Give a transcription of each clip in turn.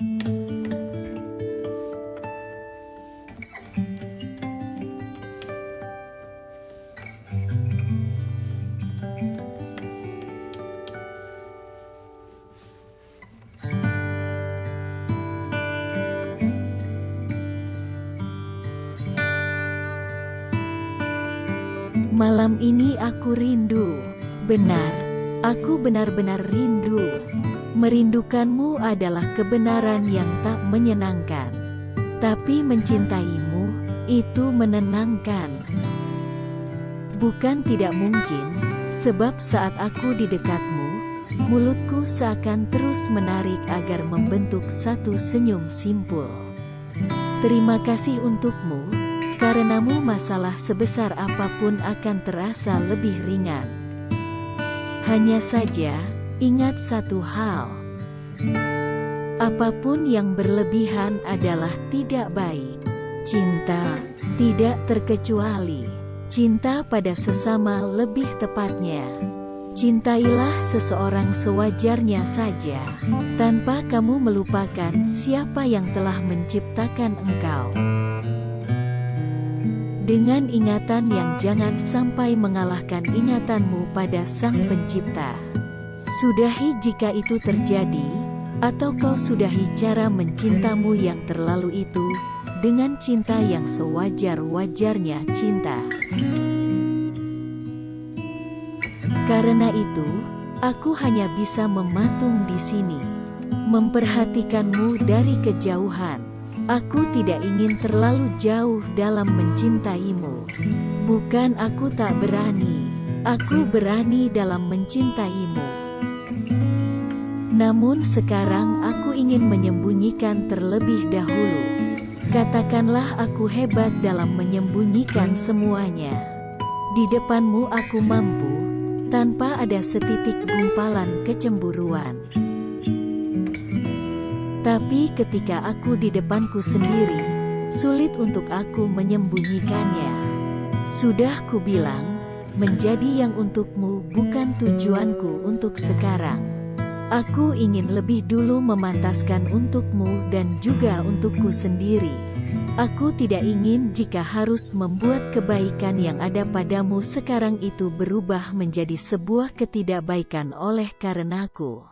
Malam ini aku rindu. Benar, aku benar-benar rindu. Merindukanmu adalah kebenaran yang tak menyenangkan. Tapi mencintaimu, itu menenangkan. Bukan tidak mungkin, sebab saat aku di dekatmu, mulutku seakan terus menarik agar membentuk satu senyum simpul. Terima kasih untukmu, Karenamu masalah sebesar apa pun akan terasa lebih ringan. Hanya saja, ingat satu hal. Apa pun yang berlebihan adalah tidak baik. Cinta, tidak terkecuali. Cinta pada sesama lebih tepatnya. Cintailah seseorang sewajarnya saja, tanpa kamu melupakan siapa yang telah menciptakan engkau dengan ingatan yang jangan sampai mengalahkan ingatanmu pada Sang Pencipta. Sudahi jika itu terjadi, atau kau sudahi cara mencintamu yang terlalu itu, dengan cinta yang sewajar-wajarnya cinta. Karena itu, aku hanya bisa mematung di sini, memperhatikanmu dari kejauhan, Aku tidak ingin terlalu jauh dalam mencintaimu. Bukan aku tak berani, aku berani dalam mencintaimu. Namun sekarang aku ingin menyembunyikan terlebih dahulu. Katakanlah aku hebat dalam menyembunyikan semuanya. Di depanmu aku mampu, tanpa ada setitik gumpalan kecemburuan. Tapi ketika aku di depanku sendiri, sulit untuk aku menyembunyikannya. Sudah ku bilang, menjadi yang untukmu bukan tujuanku untuk sekarang. Aku ingin lebih dulu memantaskan untukmu dan juga untukku sendiri. Aku tidak ingin jika harus membuat kebaikan yang ada padamu sekarang itu berubah menjadi sebuah ketidakbaikan oleh karenaku.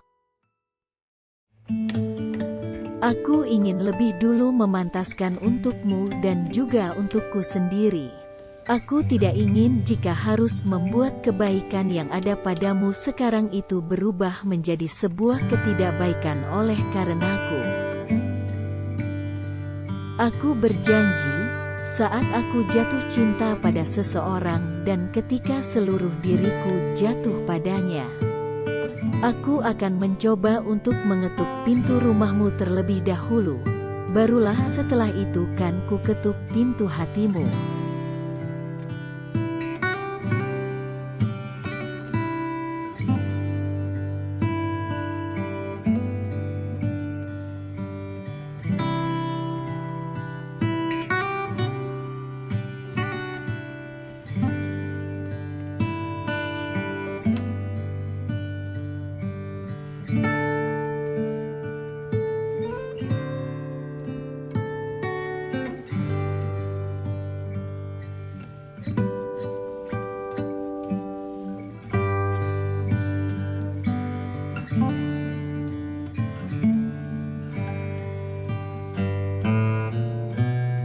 Aku ingin lebih dulu memantaskan untukmu dan juga untukku sendiri. Aku tidak ingin jika harus membuat kebaikan yang ada padamu sekarang itu berubah menjadi sebuah ketidakbaikan oleh karenaku. Aku berjanji, saat aku jatuh cinta pada seseorang dan ketika seluruh diriku jatuh padanya. Aku akan mencoba untuk mengetuk pintu rumahmu terlebih dahulu. Barulah setelah itu kan ku ketuk pintu hatimu.